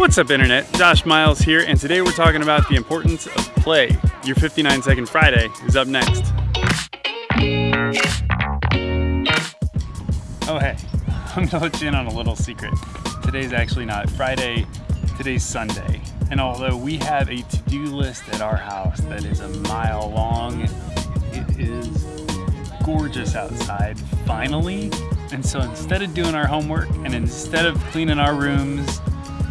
What's up internet? Josh Miles here and today we're talking about the importance of play. Your 59 Second Friday is up next. Oh hey, I'm gonna let you in on a little secret. Today's actually not Friday, today's Sunday. And although we have a to-do list at our house that is a mile long, it is gorgeous outside, finally. And so instead of doing our homework and instead of cleaning our rooms,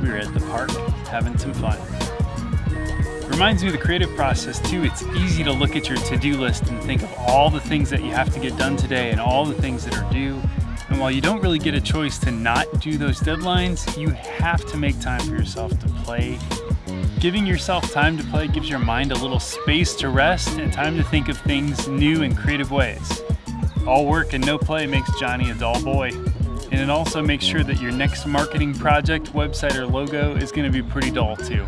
we were at the park having some fun. Reminds me of the creative process too. It's easy to look at your to-do list and think of all the things that you have to get done today and all the things that are due. And while you don't really get a choice to not do those deadlines, you have to make time for yourself to play. Giving yourself time to play gives your mind a little space to rest and time to think of things new and creative ways. All work and no play makes Johnny a dull boy. And it also makes sure that your next marketing project, website, or logo is gonna be pretty dull too.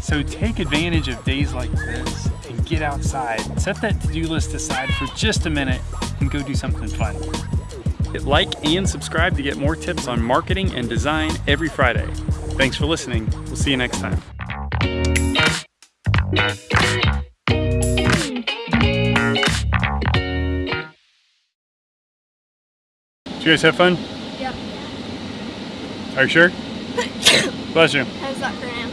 So take advantage of days like this and get outside. Set that to-do list aside for just a minute and go do something fun. Hit like and subscribe to get more tips on marketing and design every Friday. Thanks for listening. We'll see you next time. You guys have fun? Yep. Are you sure? Bless you. How's that for an